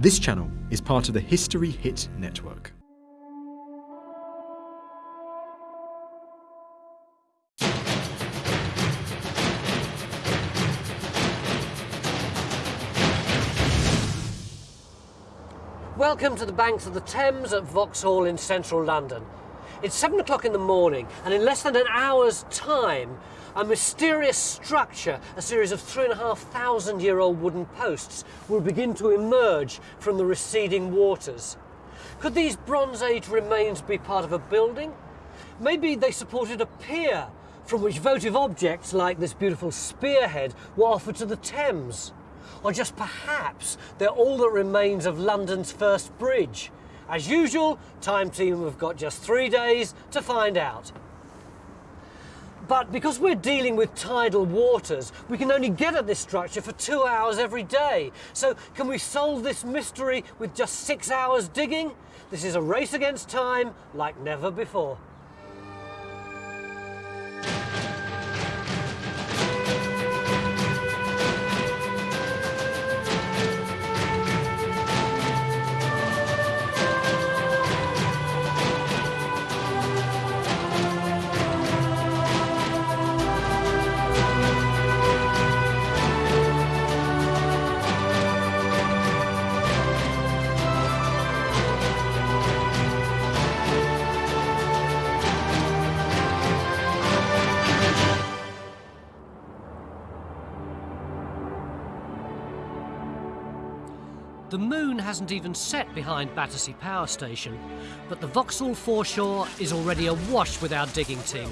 This channel is part of the History Hit network. Welcome to the banks of the Thames at Vauxhall in central London. It's seven o'clock in the morning, and in less than an hour's time, a mysterious structure, a series of three and a half thousand year old wooden posts, will begin to emerge from the receding waters. Could these Bronze Age remains be part of a building? Maybe they supported a pier from which votive objects like this beautiful spearhead were offered to the Thames. Or just perhaps they're all that remains of London's first bridge. As usual, Time Team have got just three days to find out. But because we're dealing with tidal waters, we can only get at this structure for two hours every day. So can we solve this mystery with just six hours digging? This is a race against time like never before. Moon hasn't even set behind Battersea Power Station, but the Vauxhall foreshore is already awash with our digging team.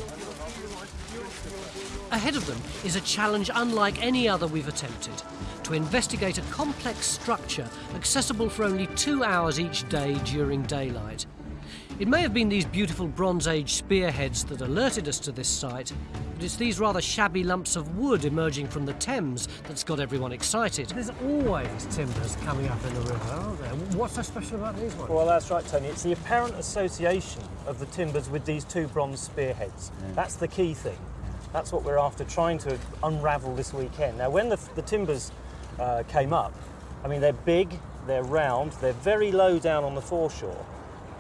Ahead of them is a challenge unlike any other we've attempted to investigate a complex structure accessible for only two hours each day during daylight. It may have been these beautiful Bronze Age spearheads that alerted us to this site, but it's these rather shabby lumps of wood emerging from the Thames that's got everyone excited. There's always timbers coming up in the river, aren't there? What's so special about these ones? Well, that's right, Tony. It's the apparent association of the timbers with these two bronze spearheads. That's the key thing. That's what we're after, trying to unravel this weekend. Now, when the, the timbers uh, came up, I mean, they're big, they're round, they're very low down on the foreshore.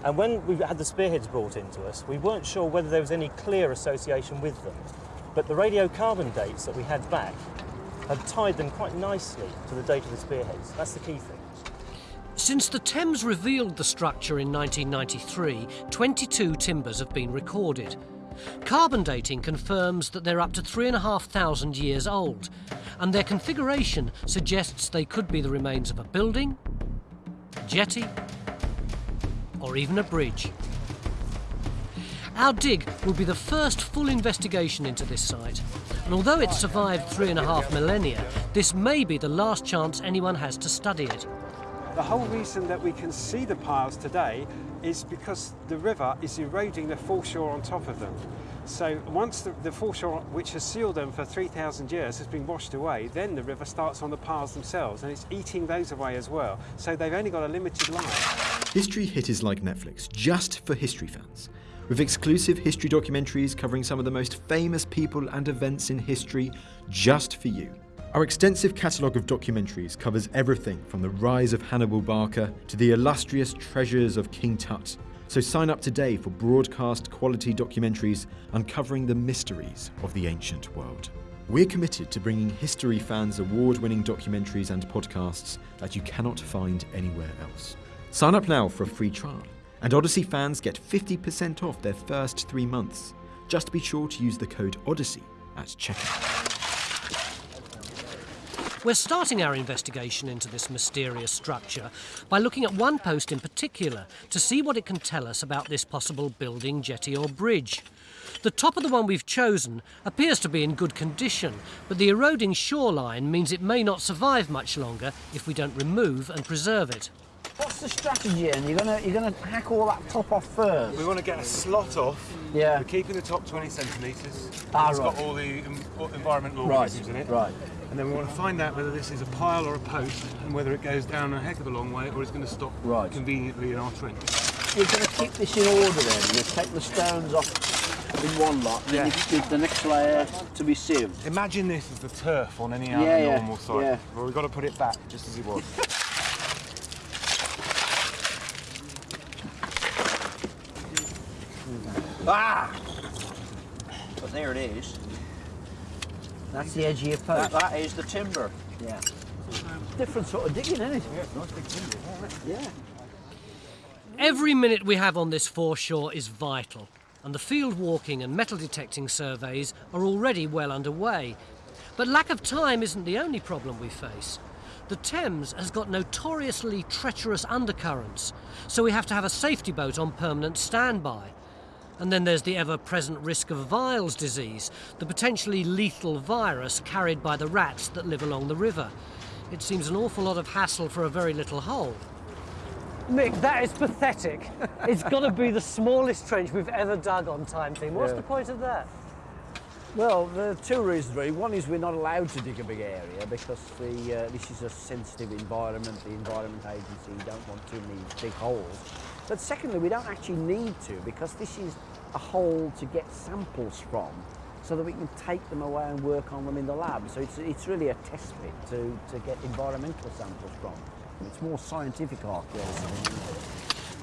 And when we had the spearheads brought into us, we weren't sure whether there was any clear association with them. But the radiocarbon dates that we had back had tied them quite nicely to the date of the spearheads. That's the key thing. Since the Thames revealed the structure in 1993, 22 timbers have been recorded. Carbon dating confirms that they're up to 3,500 years old, and their configuration suggests they could be the remains of a building, jetty, or even a bridge. Our dig will be the first full investigation into this site, and although it's survived three and a half millennia, this may be the last chance anyone has to study it. The whole reason that we can see the piles today is because the river is eroding the foreshore on top of them. So once the, the foreshore, which has sealed them for 3,000 years, has been washed away, then the river starts on the piles themselves and it's eating those away as well. So they've only got a limited life. History Hit is like Netflix, just for history fans. With exclusive history documentaries covering some of the most famous people and events in history, just for you. Our extensive catalogue of documentaries covers everything from the rise of Hannibal Barca to the illustrious treasures of King Tut. So sign up today for broadcast quality documentaries uncovering the mysteries of the ancient world. We're committed to bringing history fans award winning documentaries and podcasts that you cannot find anywhere else. Sign up now for a free trial, and Odyssey fans get 50% off their first three months. Just be sure to use the code Odyssey at checkout. We're starting our investigation into this mysterious structure by looking at one post in particular to see what it can tell us about this possible building, jetty, or bridge. The top of the one we've chosen appears to be in good condition, but the eroding shoreline means it may not survive much longer if we don't remove and preserve it. What's the strategy? And you're gonna you're gonna hack all that top off first. We want to get a slot off. Yeah. We're keeping the top 20 centimetres. Ah, it's right. got all the environmental Right, organisms in it. right. And then we want to find out whether this is a pile or a post and whether it goes down a heck of a long way or it's going to stop Right. conveniently in our trench. You're gonna keep this in order then. You take the stones off in one lot, then Yeah. you give the next layer to be sieved. Imagine this as the turf on any other Yeah, yeah, normal site. yeah. Well, we've got to put it back just as it was. Ah! But there it is. That's the edge of your That, post. that is the timber. Yeah. Different sort of digging, isn't it? Yeah. Every minute we have on this foreshore is vital, and the field walking and metal detecting surveys are already well underway. But lack of time isn't the only problem we face. The Thames has got notoriously treacherous undercurrents, so we have to have a safety boat on permanent standby. And then there's the ever present risk of Weil's disease, the potentially lethal virus carried by the rats that live along the river. It seems an awful lot of hassle for a very little hole. Mick, that is pathetic. it's got to be the smallest trench we've ever dug on Time Team. What's Yeah. the point of that? Well, there are two reasons really. One is we're not allowed to dig a big area because the, uh, this is a sensitive environment. The Environment Agency don't want too many big holes. But secondly, we don't actually need to because this is a hole to get samples from so that we can take them away and work on them in the lab. So it's, it's really a test pit to, to get environmental samples from. It's more scientific archaeology.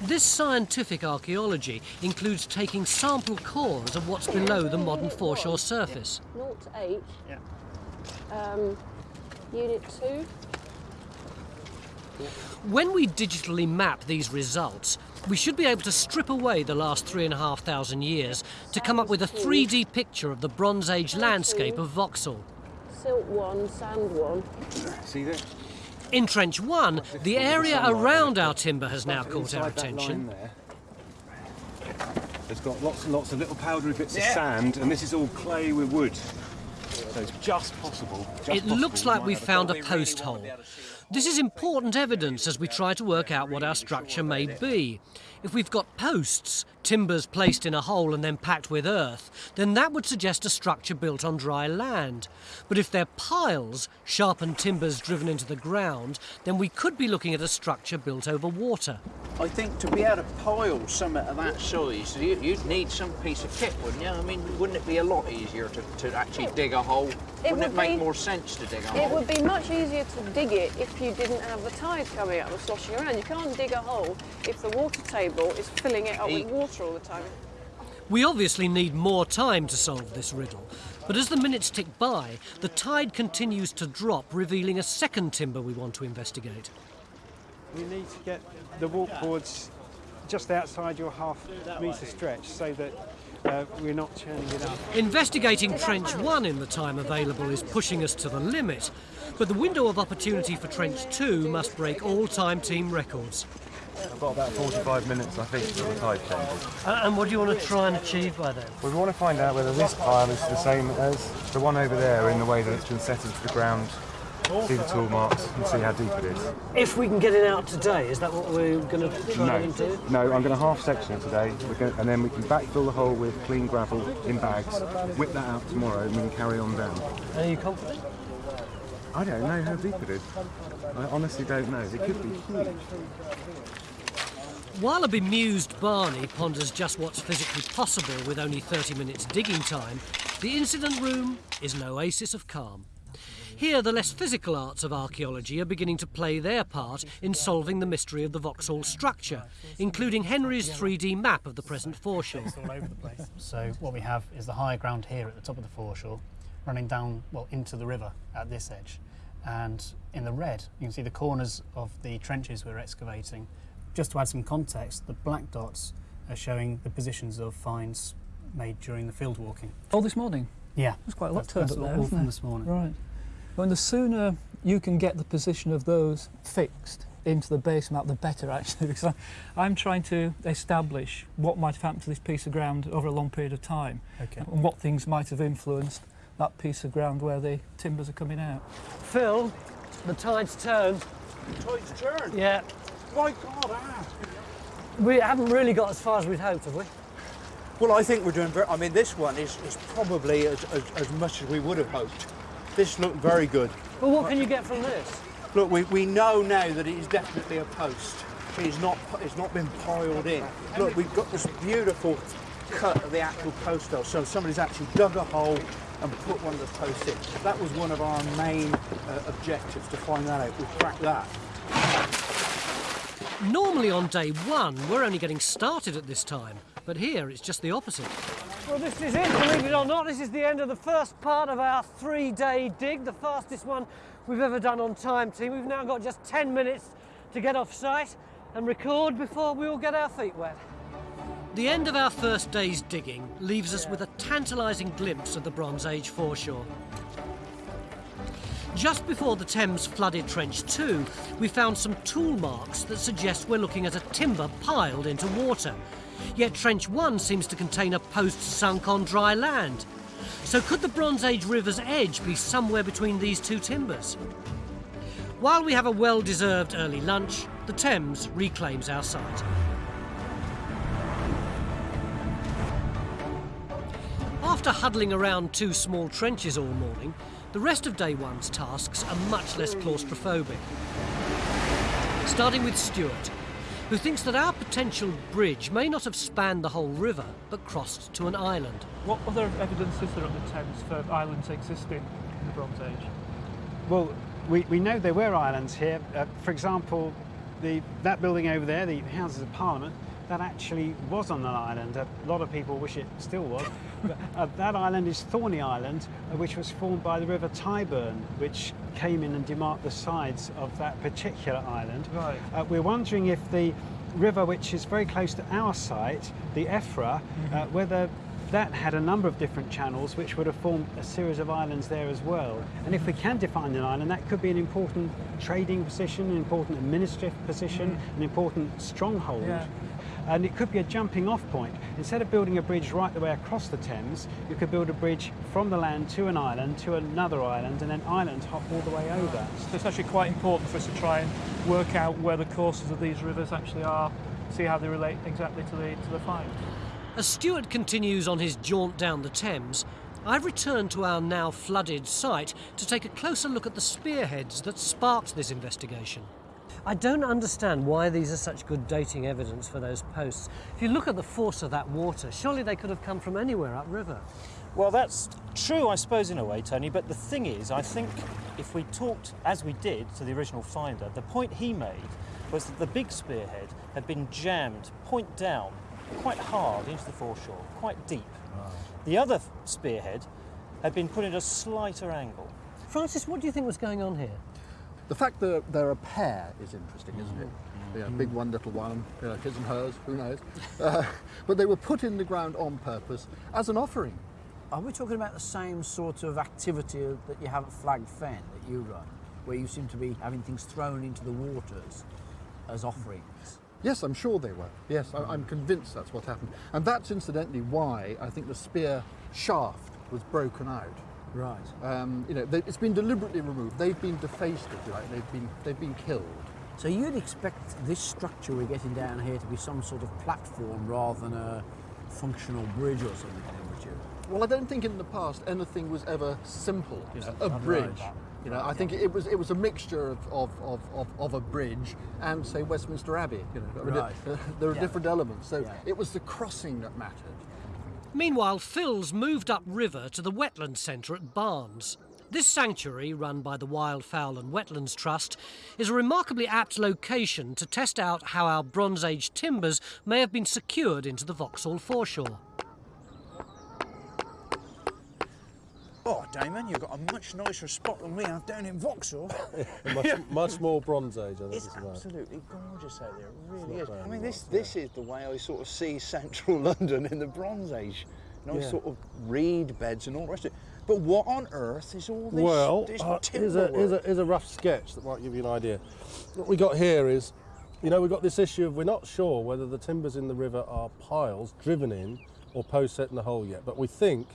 This scientific archaeology includes taking sample cores of what's below the modern foreshore surface. 0 to 8. Um, unit 2. When we digitally map these results, we should be able to strip away the last three and a half thousand years to come up with a 3D picture of the Bronze Age landscape of Vauxhall. Silt 1, sand 1. See there? In Trench 1, the area around our timber has now caught our Inside that line attention. It's got lots and lots of little powdery bits of sand, and this is all clay with wood. So it's just possible. just It possible looks we like we've found a post hole. This is important evidence as we try to work out what our structure may be. If we've got posts, timbers placed in a hole and then packed with earth, then that would suggest a structure built on dry land. But if they're piles, sharpened timbers driven into the ground, then we could be looking at a structure built over water. I think to be able to pile something of that size, you, you'd need some piece of kit, wouldn't you? I mean, wouldn't it be a lot easier to, to actually dig a hole? wouldn't it make be- more sense to dig a It hole? It would be much easier to dig it if you didn't have the tide coming up and sloshing around. You can't dig a hole if the water table is filling it up with water all the time. We obviously need more time to solve this riddle, but as the minutes tick by, the tide continues to drop, revealing a second timber we want to investigate. We need to get the walkboards just outside your half metre stretch so that uh, we're not churning it up. Investigating Trench 1 in the time available is pushing us to the limit, but the window of opportunity for Trench 2 must break all time team records. I've got about 45 minutes, I think, for the tide changes. And what do you want to try and achieve by then? We want to find out whether this pile is the same as the one over there in the way that it's been set into the ground. See the tool marks and see how deep it is. If we can get it out today, is that what we're going to try No, and do? no, I'm going to half section it today, We're going and then we can backfill the hole with clean gravel in bags, whip that out tomorrow, and we can carry on down. Are you confident? I don't know how deep it is. I honestly don't know. It could be huge. While a bemused Barney ponders just what's physically possible with only 30 minutes digging time, the incident room is an oasis of calm. Here, the less physical arts of archaeology are beginning to play their part in solving the mystery of the Vauxhall structure, including Henry's 3D map of the present foreshore. So what we have is the high ground here at the top of the foreshore, running down well into the river at this edge, and in the red you can see the corners of the trenches we're excavating. Just to add some context, the black dots are showing the positions of finds made during the field walking. Oh, this morning? Yeah, There's quite a lot turned up all there, all isn't from there? this morning. Right. Well, the sooner you can get the position of those fixed into the base map, the better actually, because I, I'm trying to establish what might have happened to this piece of ground over a long period of time Okay. and what things might have influenced that piece of ground where the timbers are coming out. Phil, the tide's turned. The tide's turned. Yeah, My God, ah. we haven't really got as far as we'd hoped, have we? Well, I think we're doing very. I mean, this one is, is probably as, as, as much as we would have hoped. This looked very good. But what can you get from this? Look, we, we know now that it is definitely a post. It's not it's not been piled in. Look, we've got this beautiful cut of the actual post hole. So somebody's actually dug a hole and put one of the posts in. That was one of our main uh, objectives to find that out. We've cracked that. Normally on day one, we're only getting started at this time, but here it's just the opposite. Well, this is it, believe it or not. This is the end of the first part of our three day dig, the fastest one we've ever done on time, team. We've now got just 10 minutes to get off site and record before we all get our feet wet. The end of our first day's digging leaves us with a tantalising glimpse of the Bronze Age foreshore. Just before the Thames flooded Trench 2, we found some tool marks that suggest we're looking at a timber piled into water. Yet Trench 1 seems to contain a post sunk on dry land. So could the Bronze Age river's edge be somewhere between these two timbers? While we have a well-deserved early lunch, the Thames reclaims our site. After huddling around two small trenches all morning, the rest of day one's tasks are much less claustrophobic. Starting with Stuart, who thinks that our potential bridge may not have spanned the whole river, but crossed to an island. What other evidence is there on the Thames for islands existing in the Bronze Age? Well, we, we know there were islands here. Uh, for example, the, that building over there, the Houses of Parliament, that actually was on an island. A lot of people wish it still was. but, uh, that island is Thorney Island, uh, which was formed by the River Tyburn, which came in and demarked the sides of that particular island. Right. Uh, we're wondering if the river, which is very close to our site, the Effra, uh, whether that had a number of different channels which would have formed a series of islands there as well. And if we can define an island, that could be an important trading position, an important administrative position, an important stronghold. Yeah. And it could be a jumping off point. Instead of building a bridge right the way across the Thames, you could build a bridge from the land to an island, to another island, and then island hop all the way over. So it's actually quite important for us to try and work out where the courses of these rivers actually are, see how they relate exactly to the, to the find. As Stuart continues on his jaunt down the Thames, I've returned to our now flooded site to take a closer look at the spearheads that sparked this investigation. I don't understand why these are such good dating evidence for those posts. If you look at the force of that water, surely they could have come from anywhere upriver. Well, that's true, I suppose, in a way, Tony. But the thing is, I think if we talked, as we did, to the original finder, the point he made was that the big spearhead had been jammed point down, quite hard into the foreshore, quite deep. The other spearhead had been put at a slighter angle. Francis, what do you think was going on here? The fact that they're a pair is interesting, isn't it? Yeah, big one, little one, you know, his and hers, who knows? Uh, but they were put in the ground on purpose as an offering. Are we talking about the same sort of activity that you have at Flag Fen that you run, where you seem to be having things thrown into the waters as offerings? Yes, I'm sure they were. Yes, I, I'm convinced that's what happened. And that's incidentally why I think the spear shaft was broken out. Right. Um, you know, they, it's been deliberately removed. They've been defaced, if you like. They've been, they've been killed. So you'd expect this structure we're getting down here to be some sort of platform rather than a functional bridge or something, would you? Well, I don't think in the past anything was ever simple. You know, a Right. bridge. You know, I think it was it was a mixture of, of, of, of, of a bridge and say Westminster Abbey. You know, Right. there are Yeah. different elements. So Yeah. it was the crossing that mattered. Meanwhile, Phil's moved upriver to the wetland centre at Barnes. This sanctuary, run by the Wildfowl and Wetlands Trust, is a remarkably apt location to test out how our Bronze Age timbers may have been secured into the Vauxhall foreshore. Oh, Damon, you've got a much nicer spot than we have down in Vauxhall. much, much more Bronze Age, I think. It's right. absolutely gorgeous out there. It really is. I mean, this this is the way I sort of see central London in the Bronze Age. Nice Yeah. sort of reed beds and all the rest of it. But what on earth is all this? well, this uh, here's, a, here's, a, here's a rough sketch that might give you an idea. What we got here is, you know, we've got this issue of we're not sure whether the timbers in the river are piles driven in or post set in the hole yet, but we think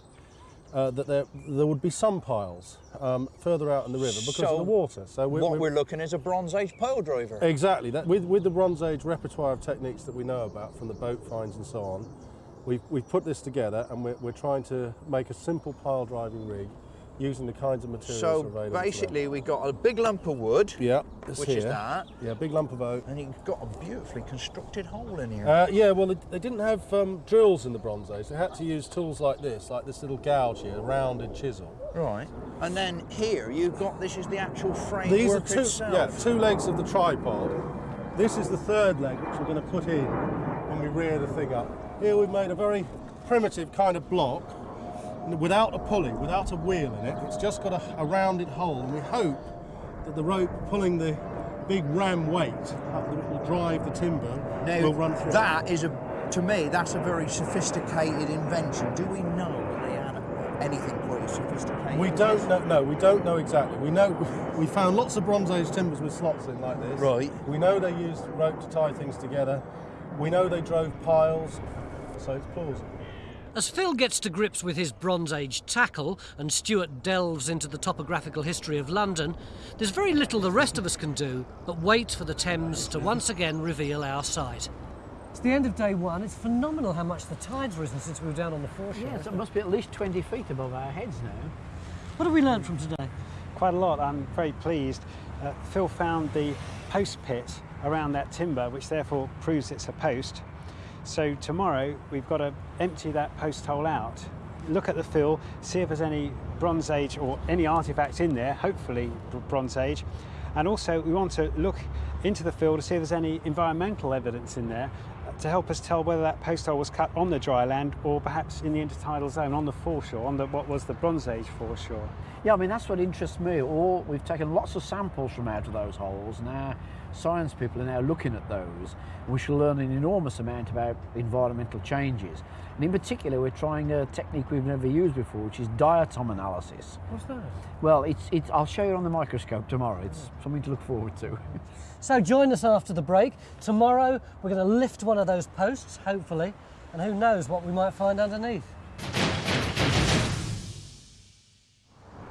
uh, that there, there would be some piles um, further out in the river because So of the water. So what we're looking is a Bronze Age pole driver. Exactly. That, with, with the Bronze Age repertoire of techniques that we know about from the boat finds and so on, we've, we've put this together and we're, we're trying to make a simple pile driving rig using the kinds of materials So basically, we got a big lump of wood. Yeah, which is that. Yeah, big lump of oak. And you've got a beautifully constructed hole in here. Uh, yeah, well, they, they didn't have um, drills in the Bronze Age. They had to use tools like this, like this little gouge here, a rounded chisel. Right. And then here you've got this is the actual framework These are two, itself. yeah, two legs of the tripod, this is the third leg which we're going to put in when we rear the thing up. Here we've made a very primitive kind of block without a pulley, without a wheel in it. It's just got a, a rounded hole and we hope that the rope pulling the big ram weight up that will drive the timber Now, will run through. that is a, to me, that's a very sophisticated invention. Do we know they had anything quite as sophisticated? We don't know. No, we don't know exactly. We know we found lots of Bronze Age timbers with slots in like this. Right. We know they used rope to tie things together. We know they drove piles, so it's plausible. As Phil gets to grips with his Bronze Age tackle and Stuart delves into the topographical history of London, there's very little the rest of us can do but wait for the Thames to once again reveal our site. It's the end of day one. It's phenomenal how much the tide's risen since we were down on the foreshore. Yes, it must be at least 20 feet above our heads now. What have we learned from today? Quite a lot. I'm very pleased. Uh, Phil found the post pit around that timber, which therefore proves it's a post. So tomorrow we've got to empty that post hole out, look at the fill, see if there's any Bronze Age or any artifacts in there, hopefully Bronze Age. And also we want to look into the fill to see if there's any environmental evidence in there to help us tell whether that post hole was cut on the dry land or perhaps in the intertidal zone on the foreshore, on the, what was the Bronze Age foreshore. Yeah, I mean, that's what interests me. Or we've taken lots of samples from out of those holes, our science people are now looking at those. And we shall learn an enormous amount about environmental changes. And in particular, we're trying a technique we've never used before, which is diatom analysis. What's that? Well, it's, it's, I'll show you on the microscope tomorrow. It's something to look forward to. So join us after the break. Tomorrow we're going to lift one of those posts, hopefully, and who knows what we might find underneath.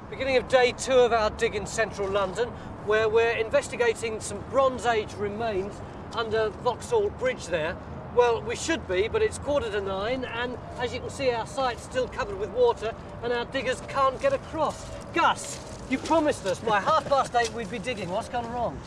Beginning of day two of our dig in central London, where we're investigating some Bronze Age remains under Vauxhall Bridge there. Well, we should be, but it's quarter to nine, and as you can see, our site's still covered with water, and our diggers can't get across. Gus, you promised us by half past eight we'd be digging. What's gone wrong?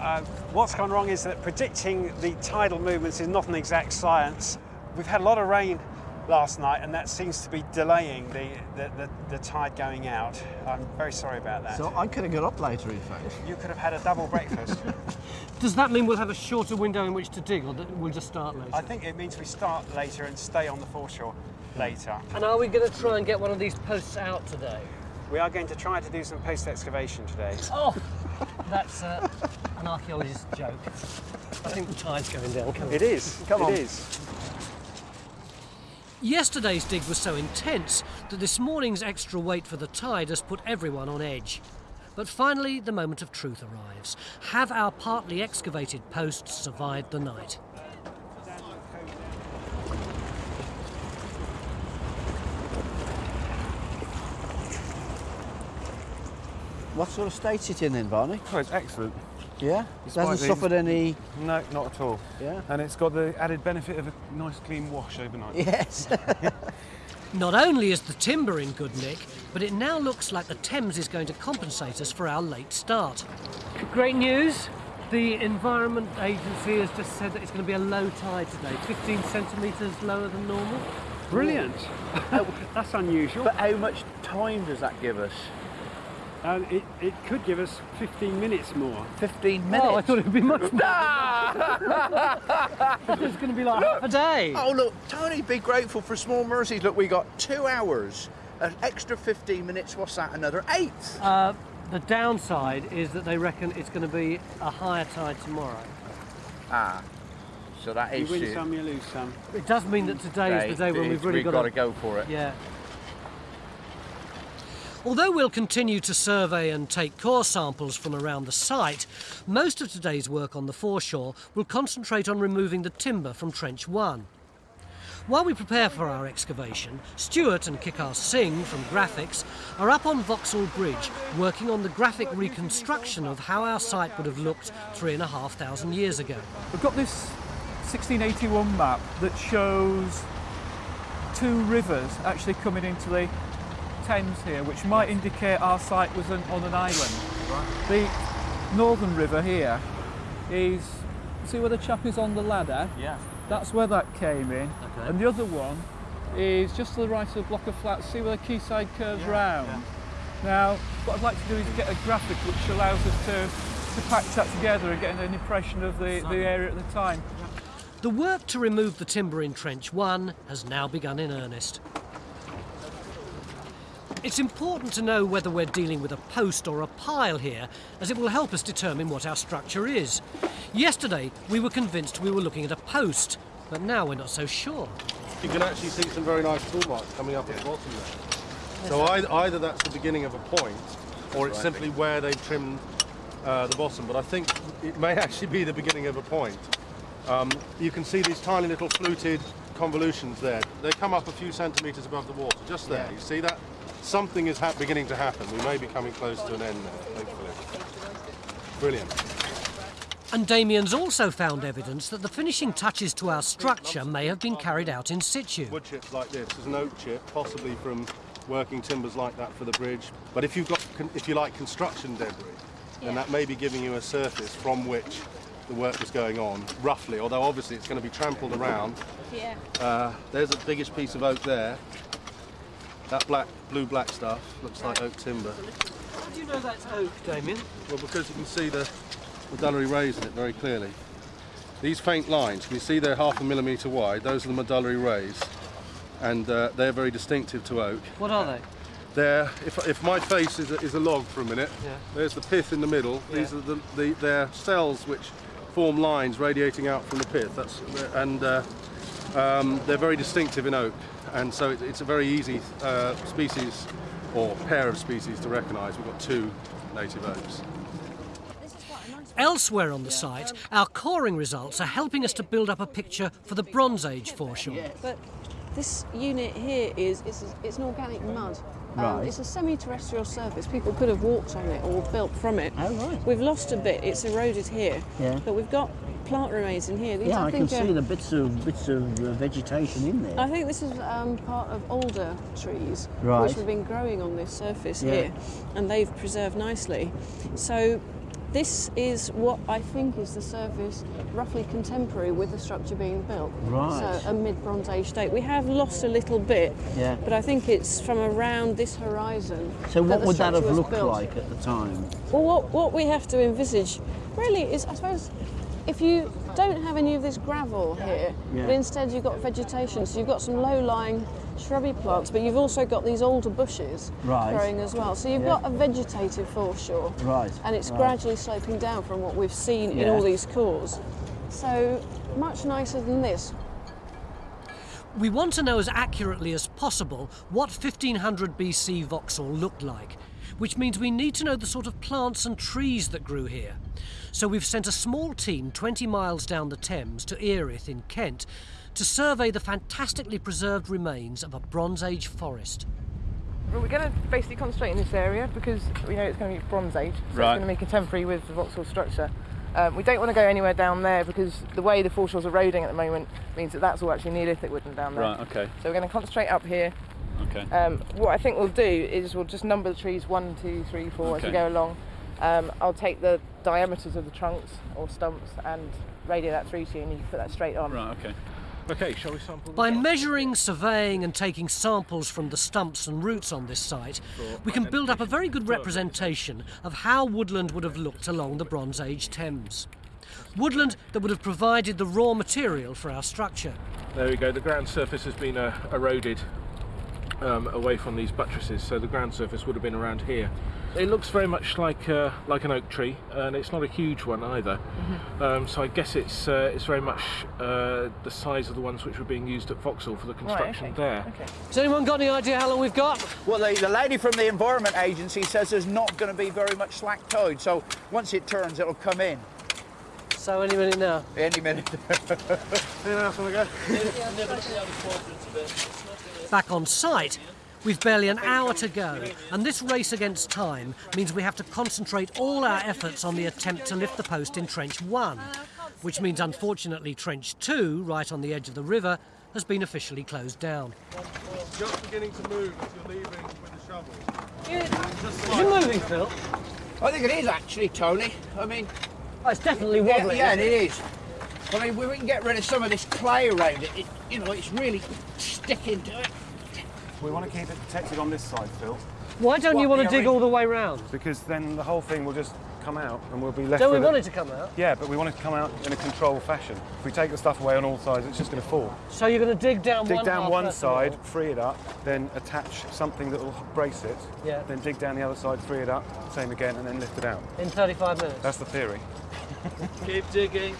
Uh, what's gone wrong is that predicting the tidal movements is not an exact science. We've had a lot of rain last night, and that seems to be delaying the, the, the, the tide going out. I'm very sorry about that. So I could have got up later, in fact. you could have had a double breakfast. Does that mean we'll have a shorter window in which to dig, or we'll just start later? I think it means we start later and stay on the foreshore later. And are we going to try and get one of these posts out today? We are going to try to do some post excavation today. Oh, that's uh, an archaeologist's joke. I think the tide's going down. Come on. It is. Come It on. is. Yesterday's dig was so intense that this morning's extra weight for the tide has put everyone on edge. But finally, the moment of truth arrives. Have our partly excavated posts survived the night? What sort of state is it in then, Barney? Oh, it's excellent. Yeah? It hasn't these- suffered any... No, not at all. Yeah? And it's got the added benefit of a nice clean wash overnight. Yes. Not only is the timber in good nick, but it now looks like the Thames is going to compensate us for our late start. Great news. The Environment Agency has just said that it's going to be a low tide today, 15 centimetres lower than normal. Brilliant. That's unusual. But how much time does that give us? It, it could give us 15 minutes more. 15 minutes? Oh, I thought it would be much more. it's going to be like half a day. Oh, look, Tony, be grateful for small mercies. Look, we got two hours. An extra 15 minutes, what's that? Another eight? Uh, the downside is that they reckon it's going to be a higher tide tomorrow. Ah, so that You is win it. some, you lose some. It does mean that today is the day when we've really got got to go for it. Yeah. Although we'll continue to survey and take core samples from around the site, most of today's work on the foreshore will concentrate on removing the timber from Trench 1. While we prepare for our excavation, Stuart and Kikar Singh from Graphics are up on Vauxhall Bridge working on the graphic reconstruction of how our site would have looked three and a half thousand years ago. We've got this 1681 map that shows two rivers actually coming into the Thames here, which might indicate our site was an, on an island. The northern river here is, see where the chap is on the ladder? Yeah. That's where that came in. Okay. And the other one is just to the right of the block of flats. See where the quayside curves round? Now, what I'd like to do is get a graphic which allows us to to patch that together and get an impression of the, the area at the time. The work to remove the timber in Trench 1 has now begun in earnest. It's important to know whether we're dealing with a post or a pile here, as it will help us determine what our structure is. Yesterday, we were convinced we were looking at a post, but now we're not so sure. You can actually see some very nice tool marks coming up at the bottom there. So either, either that's the beginning of a point, or it's simply where they've trimmed uh, the bottom. But I think it may actually be the beginning of a point. Um, you can see these tiny little fluted convolutions there. They come up a few centimetres above the water, just there. You see that? Something is hap beginning to happen. We may be coming close to an end now, hopefully. Brilliant. And Damien's also found evidence that the finishing touches to our structure may have been carried out in situ. Wood chips like this is an oak chip, possibly from working timbers like that for the bridge. But if you've got, if you like, construction debris, then that may be giving you a surface from which the work was going on, roughly. Although obviously it's going to be trampled around. Yeah. Uh, there's the biggest piece of oak there. That black, blue black stuff looks like oak timber. How do you know that's oak, Damien? Well, because you can see the medullary rays in it very clearly. These faint lines, can you see they're half a millimetre wide? Those are the medullary rays, and uh, they're very distinctive to oak. What are they? There, if, if my face is a, is a log for a minute, Yeah. there's the pith in the middle. Yeah. These are the, the they're cells which form lines radiating out from the pith. That's and uh, um, they're very distinctive in oak, and so it, it's a very easy uh, species or pair of species to recognise. We've got two native oaks. Elsewhere on the site, our coring results are helping us to build up a picture for the Bronze Age foreshore. But this unit here is it's, it's an organic mud. Um, Right. It's a semi-terrestrial surface. People could have walked on it or built from it. Oh, right. We've lost a bit. It's eroded here. Yeah. But we've got plant remains in here. These, Yeah, I, can think, see are- the bits of bits of uh, vegetation in there. I think this is um, part of older trees Right. which have been growing on this surface Yeah. here, and they've preserved nicely. So this is what I think is the surface roughly contemporary with the structure being built. Right. So a mid-Bronze Age date. We have lost a little bit, Yeah. but I think it's from around this horizon. So what the would that have looked built. like at the time? Well, what, what we have to envisage really is, I suppose, if you don't have any of this gravel here, Yeah. but instead you've got vegetation, so you've got some low-lying shrubby plants, but you've also got these older bushes Right. growing as well. So you've Yeah. got a vegetative foreshore, Right, and it's right. gradually sloping down from what we've seen in all these cores. So much nicer than this. We want to know as accurately as possible what 1500 BC Vauxhall looked like, which means we need to know the sort of plants and trees that grew here. So we've sent a small team 20 miles down the Thames to Erith in Kent to survey the fantastically preserved remains of a Bronze Age forest. Well, we're going to basically concentrate in this area because we know it's going to be Bronze Age, so Right. it's going to be contemporary with the Vauxhall structure. Um, we don't want to go anywhere down there because the way the foreshore's eroding at the moment means that that's all actually Neolithic wooden down there. Right, okay. So we're going to concentrate up here. Okay. Um, what I think we'll do is we'll just number the trees one, two, three, four as we go along. Um, I'll take the diameters of the trunks or stumps and radio that through to you, and you can put that straight on. Right, okay. Okay, shall we sample? By measuring, surveying, and taking samples from the stumps and roots on this site, we can build up a very good representation of how woodland would have looked along the Bronze Age Thames. Woodland that would have provided the raw material for our structure. There we go. The ground surface has been uh, eroded um, away from these buttresses, so the ground surface would have been around here. It looks very much like uh, like an oak tree, and it's not a huge one either. Mm-hmm. Um, so I guess it's uh, it's very much uh, the size of the ones which were being used at Vauxhall for the construction okay, there. Has anyone got any idea how long we've got? Well, the, the lady from the Environment Agency says there's not going to be very much slack tide, so once it turns, it'll come in. So any minute now? Any minute. Back on site, we've barely an hour to go, and this race against time means we have to concentrate all our efforts on the attempt to lift the post in Trench 1, which means unfortunately Trench 2, right on the edge of the river, has been officially closed down. Just beginning to move as you're leaving with the shovel. Is it moving, Phil? I think it is actually, Tony. I mean, oh, it's definitely yeah, wobbling, Yeah, isn't it it? is. I mean, we we can get rid of some of this clay around it. it you know, it's really sticking to it. We want to keep it protected on this side, Phil. Why don't you want to dig ori- all the way round? Because then the whole thing will just come out and we'll be left Don't we want it. it to come out? Yeah, but we want it to come out in a controlled fashion. If we take the stuff away on all sides, it's just going to fall. So you're going to dig down dig one down half one first of side, free it up, then attach something that will brace it. Yeah. Then dig down the other side, free it up, same again, and then lift it out. in 35 minutes. That's the theory. Keep digging.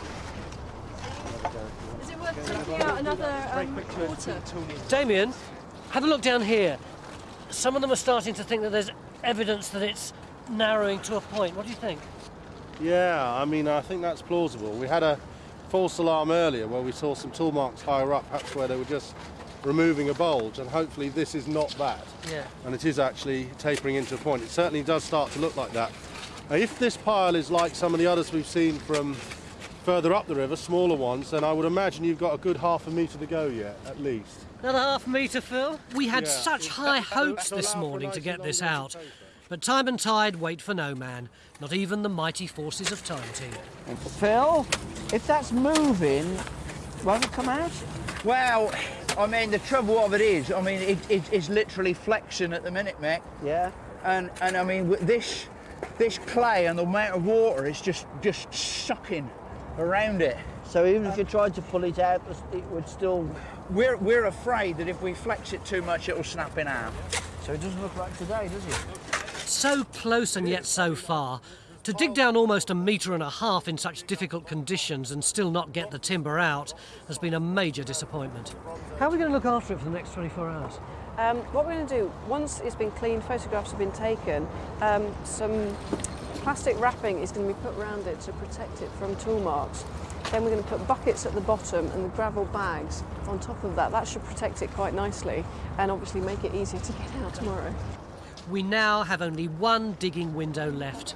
Is it worth taking out another um, water? Damien, have a look down here. Some of them are starting to think that there's evidence that it's narrowing to a point. What do you think? Yeah, I mean, I think that's plausible. We had a false alarm earlier where we saw some tool marks higher up, perhaps where they were just removing a bulge, and hopefully this is not that. Yeah. And it is actually tapering into a point. It certainly does start to look like that. Now, if this pile is like some of the others we've seen from further up the river, smaller ones, then I would imagine you've got a good half a metre to go yet, at least. Another half metre, Phil? We had Yeah. such high hopes this morning to get this out. But time and tide wait for no man, not even the mighty forces of Time Team. Phil, if that's moving, won't it come out? Well, I mean, the trouble of it is, I mean, it, it, it's literally flexing at the minute, Mick. Yeah. And and I mean, with this this clay and the amount of water is just just sucking around it. So even if you tried to pull it out, it would still. We're we're afraid that if we flex it too much, it'll snap in half. So it doesn't look like today, does it? So close and yet so far. To dig down almost a metre and a half in such difficult conditions and still not get the timber out has been a major disappointment. How are we going to look after it for the next 24 hours? Um, what we're going to do, once it's been cleaned, photographs have been taken, um, some plastic wrapping is going to be put around it to protect it from tool marks. Then we're going to put buckets at the bottom and the gravel bags on top of that. That should protect it quite nicely and obviously make it easier to get out tomorrow. We now have only one digging window left.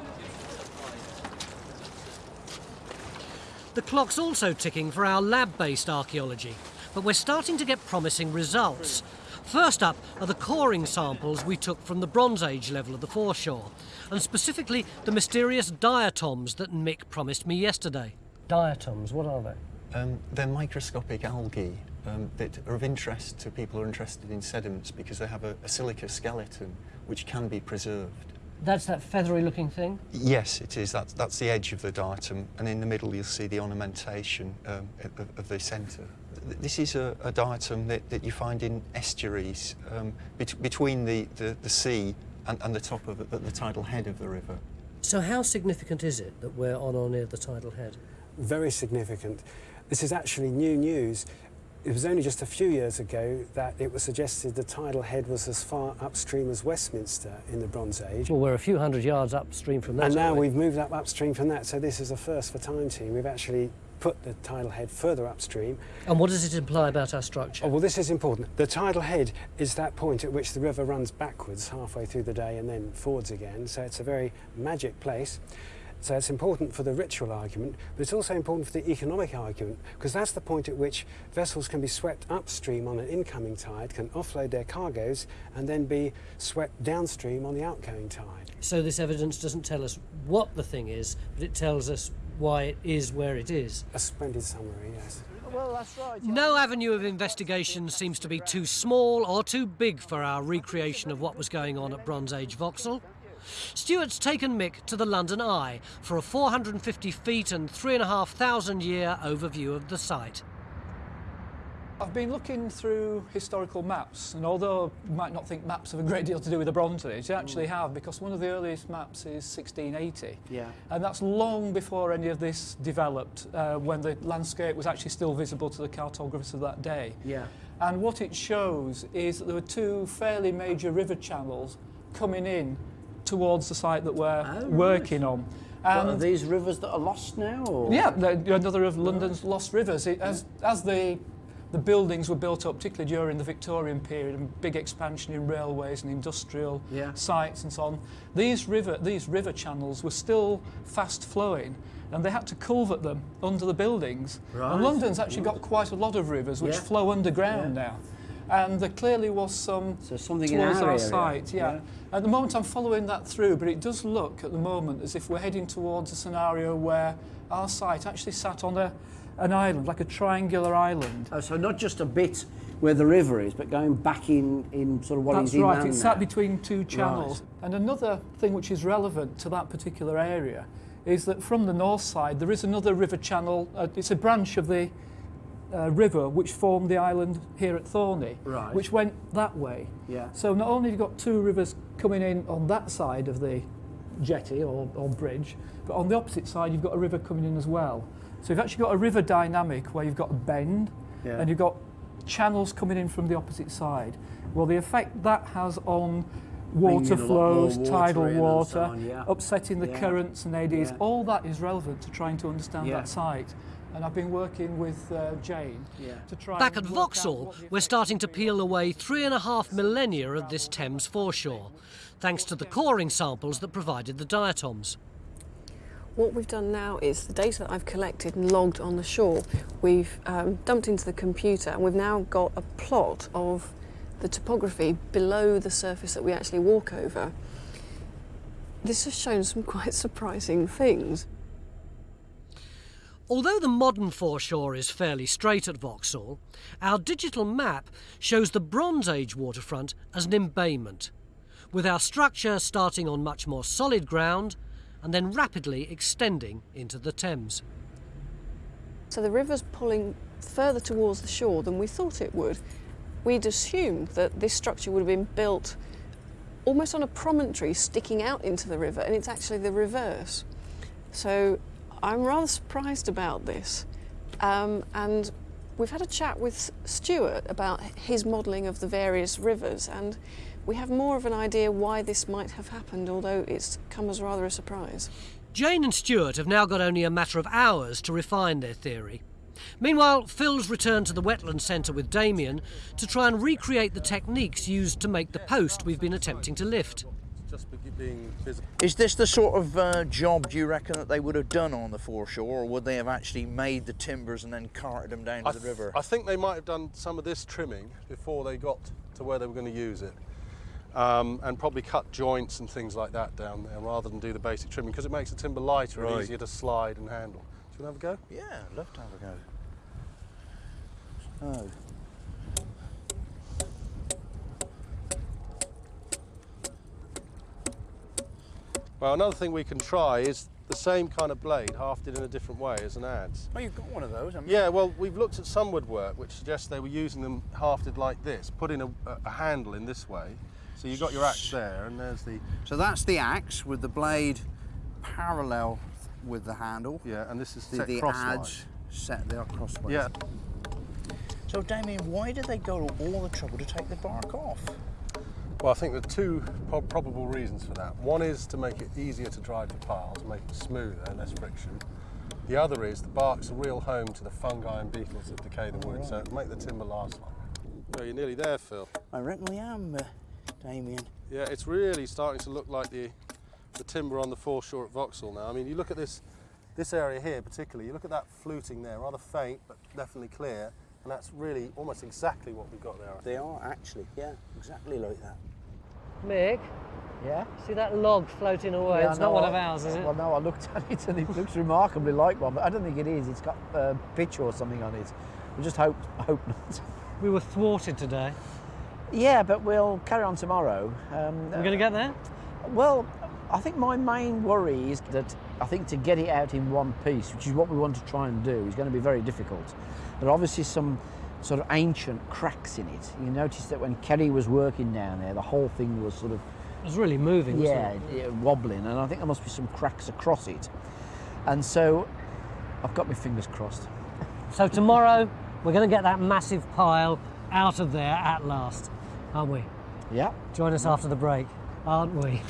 The clock's also ticking for our lab-based archaeology, but we're starting to get promising results. First up are the coring samples we took from the Bronze Age level of the foreshore, and specifically the mysterious diatoms that Mick promised me yesterday. Diatoms, what are they? Um, they're microscopic algae um, that are of interest to people who are interested in sediments because they have a, a silica skeleton which can be preserved. That's that feathery looking thing? Yes, it is. That's, that's the edge of the diatom, and in the middle you'll see the ornamentation um, of, of the centre. Th- This is a, a diatom that, that you find in estuaries um, bet- between the, the, the sea and, and the top of the, the tidal head of the river. So how significant is it that we're on or near the tidal head? very significant. This is actually new news. It was only just a few years ago that it was suggested the tidal head was as far upstream as Westminster in the Bronze Age. Well, we're a few hundred yards upstream from that. and now we? we've moved up upstream from that, so this is a first for Time Team. We've actually put the tidal head further upstream. And what does it imply about our structure? Oh, well, this is important. The tidal head is that point at which the river runs backwards halfway through the day and then forwards again, so it's a very magic place. So it's important for the ritual argument, but it's also important for the economic argument, because that's the point at which vessels can be swept upstream on an incoming tide, can offload their cargoes, and then be swept downstream on the outgoing tide. So this evidence doesn't tell us what the thing is, but it tells us why it is where it is. A splendid summary, yes. Well, that's right. No avenue of investigation seems to be too small or too big for our recreation of what was going on at Bronze Age Vauxhall. Stuart's taken Mick to the London Eye for a 450 feet and 3,500 year overview of the site. I've been looking through historical maps, and although you might not think maps have a great deal to do with the Bronze Age, they actually have, because one of the earliest maps is 1680. Yeah. And that's long before any of this developed, uh, when the landscape was actually still visible to the cartographers of that day. Yeah. And what it shows is that there were two fairly major river channels coming in towards the site that we're Oh, working on. What, are these rivers that are lost now? Or? yeah, another of London's lost rivers. It, as as the the buildings were built up, particularly during the Victorian period, and big expansion in railways and industrial Yeah. sites and so on, these river these river channels were still fast flowing, and they had to culvert them under the buildings. Right. And London's actually got quite a lot of rivers which Yeah. flow underground Yeah. now. And there clearly was some So something in towards our our, site, yeah. At the moment, I'm following that through, but it does look at the moment as if we're heading towards a scenario where our site actually sat on a, an island, like a triangular island. Oh, so not just a bit where the river is, but going back in, in sort of what That's is right, it's sat between two channels. And another thing which is relevant to that particular area is that from the north side there is another river channel, uh, it's a branch of the uh, river which formed the island here at Thorney, Right. which went that way. Yeah. So not only have you got two rivers coming in on that side of the jetty or, or bridge, but on the opposite side you've got a river coming in as well. So you've actually got a river dynamic where you've got a bend Yeah. and you've got channels coming in from the opposite side. Well, the effect that has on water Bringing a lot more flows, water tidal in so water, on, yeah. upsetting the Yeah. currents and eddies, Yeah. all that is relevant to trying to understand Yeah. that site. And I've been working with uh, Jane to try Back at Vauxhall, we're starting to peel away three and a half millennia of this Thames foreshore, thanks to the coring samples that provided the diatoms. What we've done now is the data that I've collected and logged on the shore, we've um, dumped into the computer and we've now got a plot of the topography below the surface that we actually walk over. This has shown some quite surprising things. Although the modern foreshore is fairly straight at Vauxhall, our digital map shows the Bronze Age waterfront as an embayment, with our structure starting on much more solid ground and then rapidly extending into the Thames. So the river's pulling further towards the shore than we thought it would. We'd assumed that this structure would have been built almost on a promontory sticking out into the river, and it's actually the reverse. So I'm rather surprised about this. Um, and we've had a chat with Stuart about his modelling of the various rivers, and we have more of an idea why this might have happened, although it's come as rather a surprise. Jane and Stuart have now got only a matter of hours to refine their theory. Meanwhile, Phil's returned to the Wetland Centre with Damien to try and recreate the techniques used to make the post we've been attempting to lift. Just being. Is this the sort of uh, job, do you reckon, that they would have done on the foreshore, or would they have actually made the timbers and then carted them down to the river? I think they might have done some of this trimming before they got to where they were going to use it. Um, and probably cut joints and things like that down there rather than do the basic trimming because it makes the timber lighter and easier to slide and handle. Do you want to have a go? Yeah, I'd love to have a go. Oh. Well, another thing we can try is the same kind of blade, hafted in a different way as an adze. Oh, you've got one of those, haven't Yeah, well, we've looked at some woodwork which suggests they were using them hafted like this, putting a, a handle in this way. So you've got your axe there, and there's the. So that's the axe with the blade parallel with the handle. Yeah, and this is the, set the crosswise. set there crosswise. Yeah. So Damien, why did they go to all the trouble to take the bark off? Well, I think there are two probable reasons for that. One is to make it easier to drive the piles, make it smoother, less friction. The other is the bark's a real home to the fungi and beetles that decay the wood, so it'll make the timber last longer. Well, you're nearly there, Phil. I reckon we am, uh, Damien. Yeah, it's really starting to look like the the timber on the foreshore at Vauxhall now. I mean, you look at this this area here particularly. You look at that fluting there, rather faint but definitely clear, and that's really almost exactly what we've got there. They are actually, yeah, exactly like that. Mick, Yeah? see that log floating away? Yeah, it's no, not one I- of ours, is it? Well, no, I looked at it and it looks remarkably like one, but I don't think it is. It's got uh, pitch or something on it. We just hope hope not. We were thwarted today. Yeah, but we'll carry on tomorrow. Um, We're going to get there? Well, I think my main worry is that I think to get it out in one piece, which is what we want to try and do, is going to be very difficult. There are obviously some sort of ancient cracks in it. You notice that when Kerry was working down there, the whole thing was sort of It was really moving, wasn't yeah, it? yeah, wobbling, and I think there must be some cracks across it. And so I've got my fingers crossed. So tomorrow we're going to get that massive pile out of there at last, aren't we? Yeah. Join us after the break, aren't we?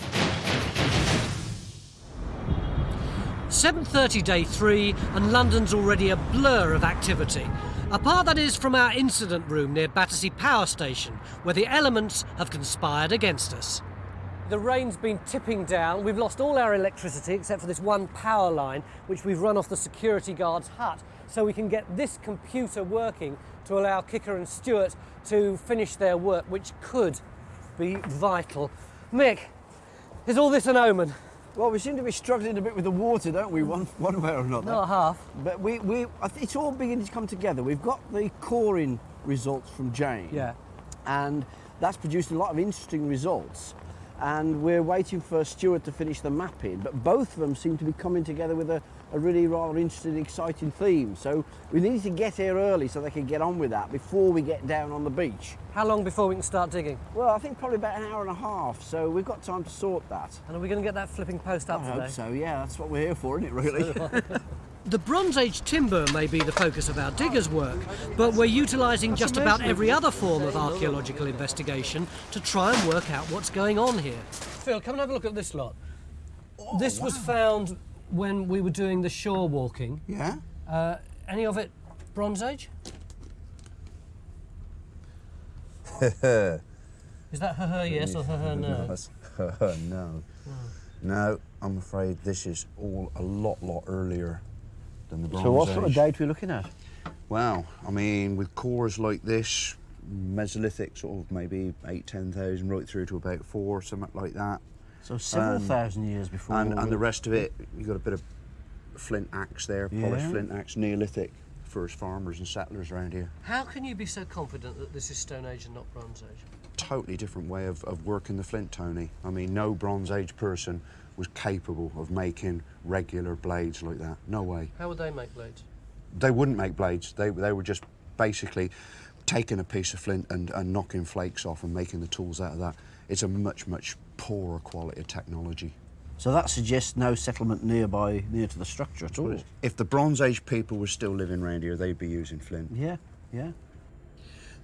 7.30 day 3 and London's already a blur of activity. Apart that is from our incident room near Battersea Power Station where the elements have conspired against us. The rain's been tipping down. We've lost all our electricity except for this one power line, which we've run off the security guard's hut, so we can get this computer working to allow Kicker and Stuart to finish their work, which could be vital. Mick, is all this an omen? Well, we seem to be struggling a bit with the water, don't we? One, one way or another. Not half. But we, we, it's all beginning to come together. We've got the coring results from Jane. Yeah. And that's produced a lot of interesting results. And we're waiting for Stuart to finish the mapping. But both of them seem to be coming together with a, a really rather interesting, exciting theme. So we need to get here early so they can get on with that before we get down on the beach. How long before we can start digging? Well, I think probably about an hour and a half. So we've got time to sort that. And are we going to get that flipping post up I today? hope so. Yeah, that's what we're here for, isn't it? Really. The Bronze Age timber may be the focus of our diggers' work, but we're utilising just about every other form of archaeological investigation to try and work out what's going on here. Phil, come and have a look at this lot. Oh, this was found when we were doing the shore walking. Yeah. Uh, any of it Bronze Age? Is that her, her yes or her, her no? no. No, I'm afraid this is all a lot, lot earlier than the Bronze age. so what Age. sort of date are we looking at? Well, I mean, with cores like this, Mesolithic, sort of maybe eight, eight, ten thousand, right through to about four, something like that. So several Um, thousand years before. And, and the rest of it, you got a bit of flint axe there, polished Yeah. flint axe, Neolithic, first farmers and settlers around here. How can you be so confident that this is Stone Age and not Bronze Age? Totally different way of, of working the flint, Tony. I mean, no Bronze Age person was capable of making regular blades like that. No way. How would they make blades? They wouldn't make blades. They, they were just basically taking a piece of flint and, and knocking flakes off and making the tools out of that. It's a much, much poorer quality of technology. So that suggests no settlement nearby, near to the structure at all. If the Bronze Age people were still living around here, they'd be using flint. Yeah, yeah.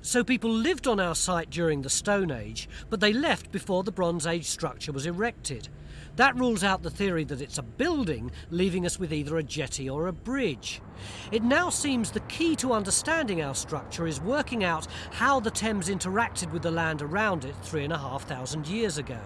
So people lived on our site during the Stone Age, but they left before the Bronze Age structure was erected. That rules out the theory that it's a building, leaving us with either a jetty or a bridge. It now seems the key to understanding our structure is working out how the Thames interacted with the land around it three and a half thousand years ago.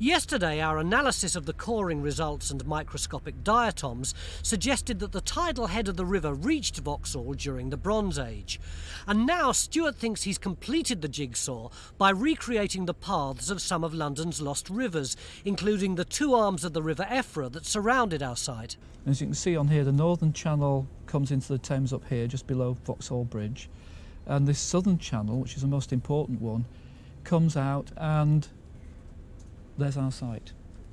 Yesterday, our analysis of the coring results and microscopic diatoms suggested that the tidal head of the river reached Vauxhall during the Bronze Age. And now Stuart thinks he's completed the jigsaw by recreating the paths of some of London's lost rivers, including the two arms of the River Effra that surrounded our site. As you can see on here, the northern channel comes into the Thames up here, just below Vauxhall Bridge. And this southern channel, which is the most important one, comes out and there's our site.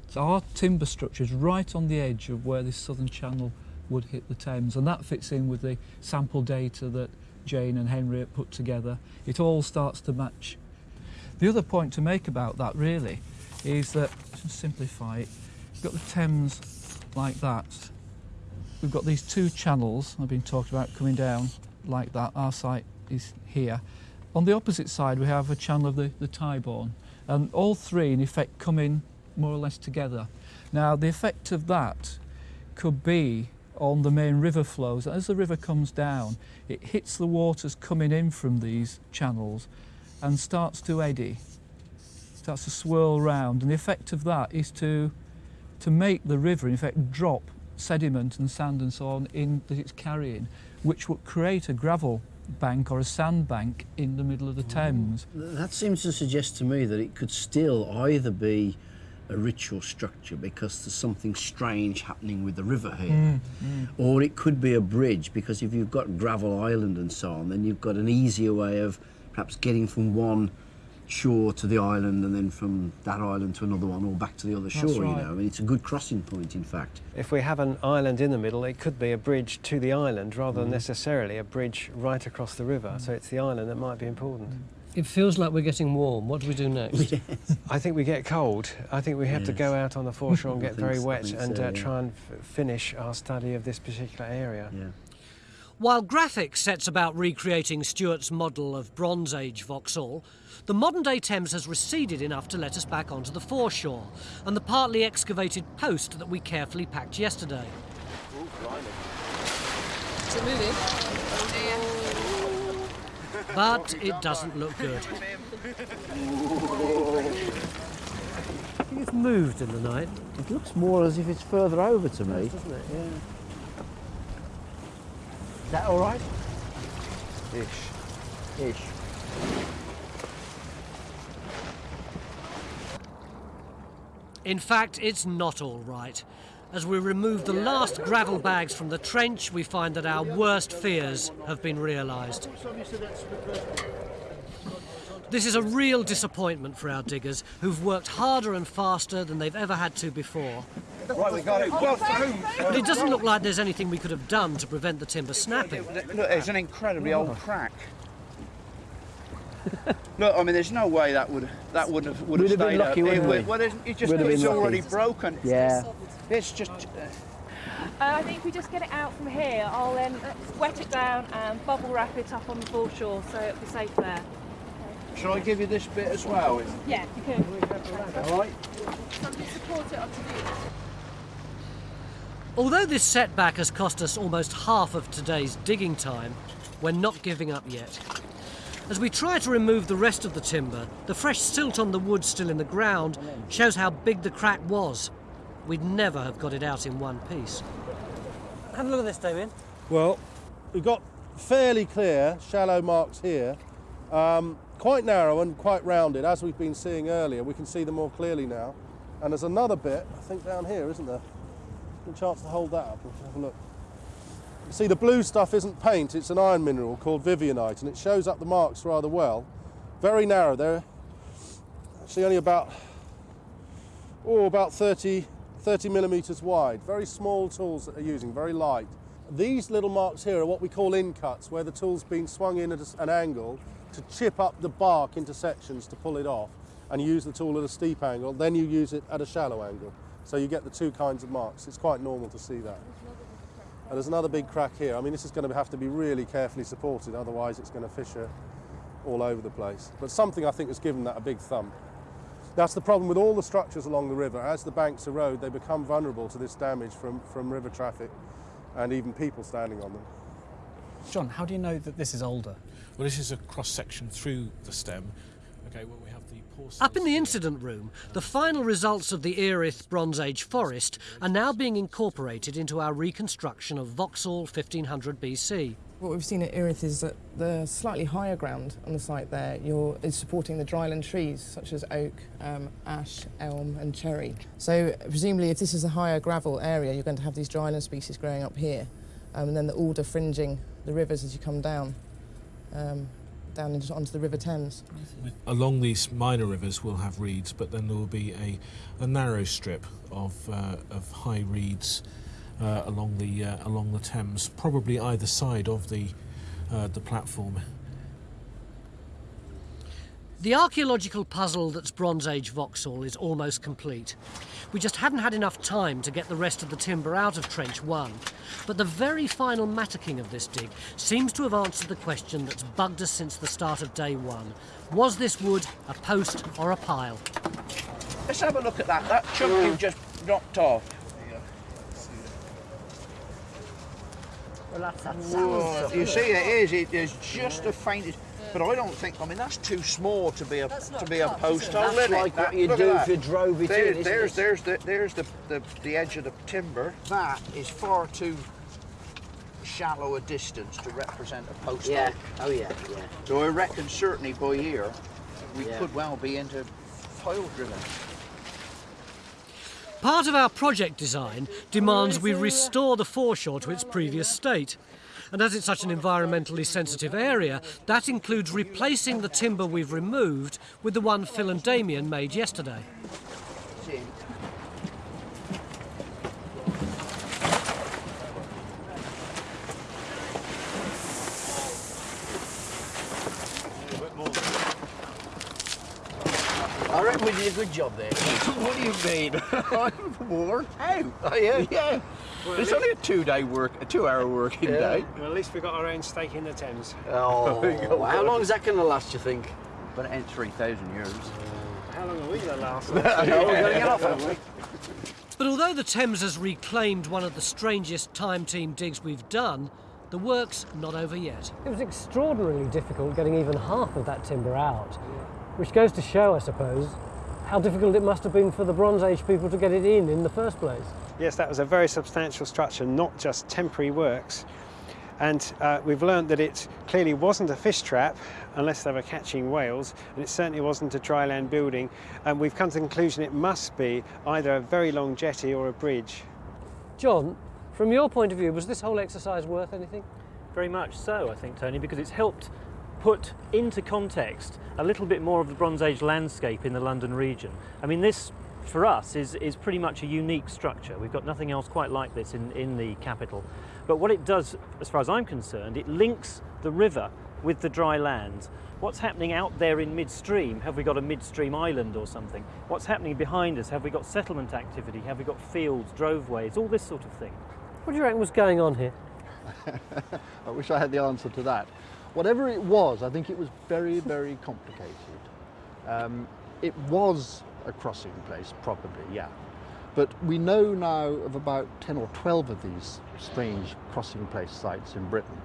So our timber structure is right on the edge of where this southern channel would hit the Thames, and that fits in with the sample data that Jane and Henry put together. It all starts to match. The other point to make about that really is that, simplify it, you've got the Thames like that. We've got these two channels I've been talking about coming down like that. Our site is here. On the opposite side we have a channel of the, the and all three in effect come in more or less together. Now the effect of that could be on the main river flows. As the river comes down it hits the waters coming in from these channels and starts to eddy, starts to swirl round and the effect of that is to to make the river in effect drop sediment and sand and so on in that it's carrying which would create a gravel bank or a sand bank in the middle of the Thames. That seems to suggest to me that it could still either be a ritual structure because there's something strange happening with the river here, Mm, mm. or it could be a bridge because if you've got gravel island and so on, then you've got an easier way of perhaps getting from one shore to the island and then from that island to another one or back to the other shore, That's you know. I mean, it's a good crossing point, in fact. If we have an island in the middle, it could be a bridge to the island rather than Mm. necessarily a bridge right across the river. Mm. So it's the island that might be important. It feels like we're getting warm. What do we do next? I think we get cold. I think we have to go out on the foreshore and get very so- wet think and so, uh, yeah. try and f- finish our study of this particular area. While graphics sets about recreating Stuart's model of Bronze Age Vauxhall, the modern day Thames has receded enough to let us back onto the foreshore and the partly excavated post that we carefully packed yesterday. Is it moving? But it doesn't look good. It's moved in the night. It looks more as if it's further over to me. doesn't it? Yeah. Is that all right? Ish. Ish. In fact, it's not all right. As we remove the last gravel bags from the trench, we find that our worst fears have been realised. This is a real disappointment for our diggers, who've worked harder and faster than they've ever had to before. Right, we got it. Well through. But it doesn't look like there's anything we could have done to prevent the timber snapping. Look, there's an incredibly old crack. Look, I mean, there's no way that would that wouldn't have would have We'd have been stayed lucky, up. wouldn't it, we? Well, there's, it just We'd have it's been lucky. already broken. Yeah. It's just. Uh, I think if we just get it out from here, I'll then wet it down and bubble wrap it up on the foreshore so it'll be safe there. Shall I give you this bit as well? Yeah, you can. All right. Somebody support it onto these. Although this setback has cost us almost half of today's digging time, we're not giving up yet. As we try to remove the rest of the timber, the fresh silt on the wood still in the ground shows how big the crack was. We'd never have got it out in one piece. Have a look at this, Damien. Well, we've got fairly clear shallow marks here, um, quite narrow and quite rounded, as we've been seeing earlier. We can see them more clearly now. And there's another bit, I think down here, isn't there? Any chance to hold that up? Let's have a look. You see, the blue stuff isn't paint, it's an iron mineral called Vivianite, and it shows up the marks rather well. Very narrow, they're actually only about, oh, about 30, 30 millimetres wide. Very small tools that they're using, very light. These little marks here are what we call in cuts, where the tool's been swung in at an angle to chip up the bark into sections to pull it off, and use the tool at a steep angle, then you use it at a shallow angle. So you get the two kinds of marks. It's quite normal to see that. And there's another big crack here. I mean, this is going to have to be really carefully supported, otherwise it's going to fissure all over the place. But something I think has given that a big thump. That's the problem with all the structures along the river. As the banks erode, they become vulnerable to this damage from, from river traffic and even people standing on them. John, how do you know that this is older? Well, this is a cross section through the stem. Okay, well, we have the. Up in the incident room, the final results of the Erith Bronze Age forest are now being incorporated into our reconstruction of Vauxhall 1500 BC. What we've seen at Erith is that the slightly higher ground on the site there you're, is supporting the dryland trees such as oak, um, ash, elm and cherry. So presumably if this is a higher gravel area you're going to have these dryland species growing up here um, and then the alder fringing the rivers as you come down, um, down into, onto the River Thames. Along these minor rivers, we'll have reeds, but then there will be a, a narrow strip of, uh, of high reeds uh, along the uh, along the Thames, probably either side of the uh, the platform. The archaeological puzzle that's Bronze Age Vauxhall is almost complete. We just hadn't had enough time to get the rest of the timber out of Trench 1, but the very final mattocking of this dig seems to have answered the question that's bugged us since the start of day one. Was this wood a post or a pile? Let's have a look at that. That chunk you've just knocked off. Well, that's that Whoa, you see, it is. It is just the faintest. But I don't think. I mean, that's too small to be a to be a post hole. That's isn't it? like what That- you'd do if you drove it There- in, isn't There's it? there's the there's the, the the edge of the timber. That is far too shallow a distance to represent a post Yeah. hole. Oh yeah, yeah. So I reckon certainly by here we Yeah. could well be into pile driven. Part of our project design demands oh, we restore the foreshore to its previous state. And as it's such an environmentally sensitive area, that includes replacing the timber we've removed with the one Phil and Damien made yesterday. I reckon we did a good job there. what do you mean? I'm worn out. Oh, yeah, yeah. Well, it's only a two-day work, a two-hour working day. Well, at least we got our own stake in the Thames. Oh, how long is that going to last, you think? But it ain't 3,000 years. How long are we going to last? I know, oh, we're gonna get off, haven't we? But although the Thames has reclaimed one of the strangest time team digs we've done, the work's not over yet. It was extraordinarily difficult getting even half of that timber out, which goes to show, I suppose, how difficult it must have been for the Bronze Age people to get it in in the first place. Yes, that was a very substantial structure, not just temporary works. And uh, we've learned that it clearly wasn't a fish trap unless they were catching whales, and it certainly wasn't a dry land building. And we've come to the conclusion it must be either a very long jetty or a bridge. John, from your point of view, was this whole exercise worth anything? Very much so, I think, Tony, because it's helped put into context a little bit more of the Bronze Age landscape in the London region. I mean, this for us is, is pretty much a unique structure. We've got nothing else quite like this in, in the capital. But what it does, as far as I'm concerned, it links the river with the dry land. What's happening out there in midstream? Have we got a midstream island or something? What's happening behind us? Have we got settlement activity? Have we got fields, droveways, all this sort of thing? What do you reckon was going on here? I wish I had the answer to that. Whatever it was, I think it was very, very complicated. Um, it was a crossing place, probably, yeah. But we know now of about 10 or 12 of these strange crossing place sites in Britain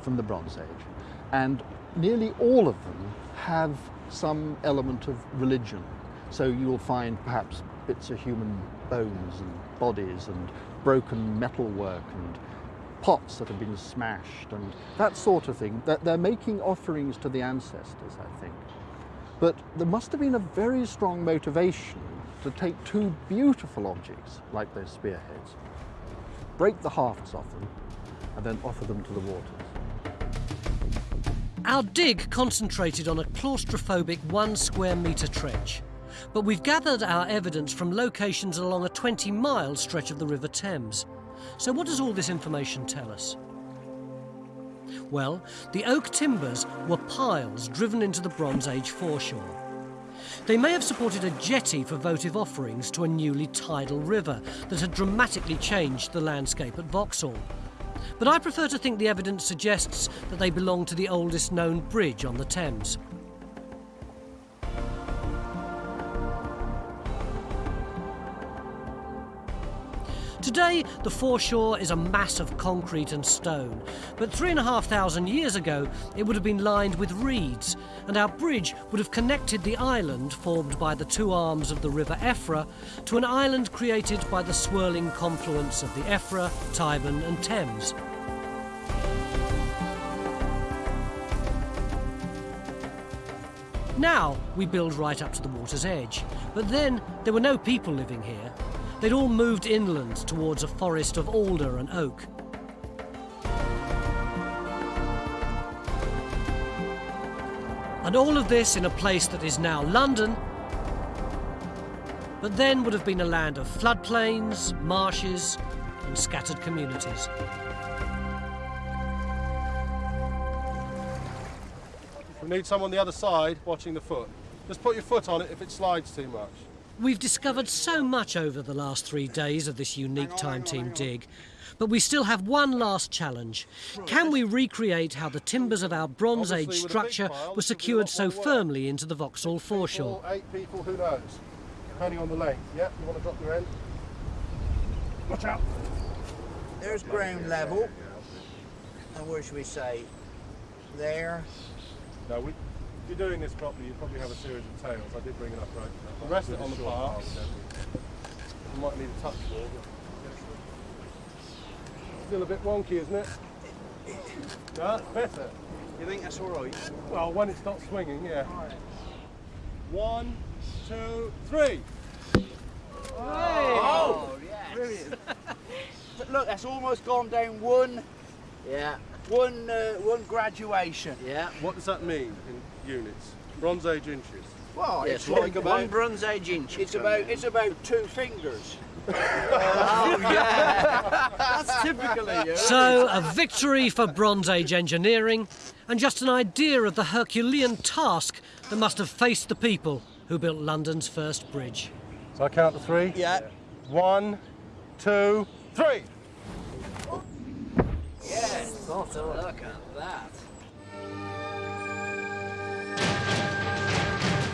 from the Bronze Age. And nearly all of them have some element of religion. So you'll find perhaps bits of human bones and bodies and broken metalwork and pots that have been smashed and that sort of thing. They're making offerings to the ancestors, I think. But there must have been a very strong motivation to take two beautiful objects like those spearheads, break the hafts off them, and then offer them to the waters. Our dig concentrated on a claustrophobic one square metre trench, but we've gathered our evidence from locations along a 20 mile stretch of the River Thames. So, what does all this information tell us? Well, the oak timbers were piles driven into the Bronze Age foreshore. They may have supported a jetty for votive offerings to a newly tidal river that had dramatically changed the landscape at Vauxhall. But I prefer to think the evidence suggests that they belong to the oldest known bridge on the Thames. Today, the foreshore is a mass of concrete and stone, but three and a half thousand years ago, it would have been lined with reeds, and our bridge would have connected the island formed by the two arms of the River Effra to an island created by the swirling confluence of the Effra, Tyburn, and Thames. Now we build right up to the water's edge, but then there were no people living here. They'd all moved inland towards a forest of alder and oak. And all of this in a place that is now London, but then would have been a land of floodplains, marshes, and scattered communities. We need someone on the other side watching the foot. Just put your foot on it if it slides too much. We've discovered so much over the last three days of this unique time team dig, but we still have one last challenge. Can we recreate how the timbers of our Bronze Age structure were secured so firmly into the Vauxhall foreshore? Eight people, who knows? Depending on the length. Yep, you want to drop your end? Watch out. There's ground level. And where should we say? There. No, we, if you're doing this properly, you probably have a series of tails. I did bring it up right. I'll rest it on the path. You might need a touch more. but- Still a bit wonky, isn't it? No, that's better. You think that's all right? Well, when it stops swinging, yeah. One, two, three. Oh, Brilliant. Look, that's almost gone down one. Yeah. One, uh, one graduation. Yeah. What does that mean in units? Bronze Age inches. Well, Yes, it's one- like one about Bronze Age inch. It's about it's about two fingers. Oh, yeah. That's typical of you. So, a victory for Bronze Age engineering, and just an idea of the Herculean task that must have faced the people who built London's first bridge. So I count to three? Yeah. One, two, three. Yes. Look at that.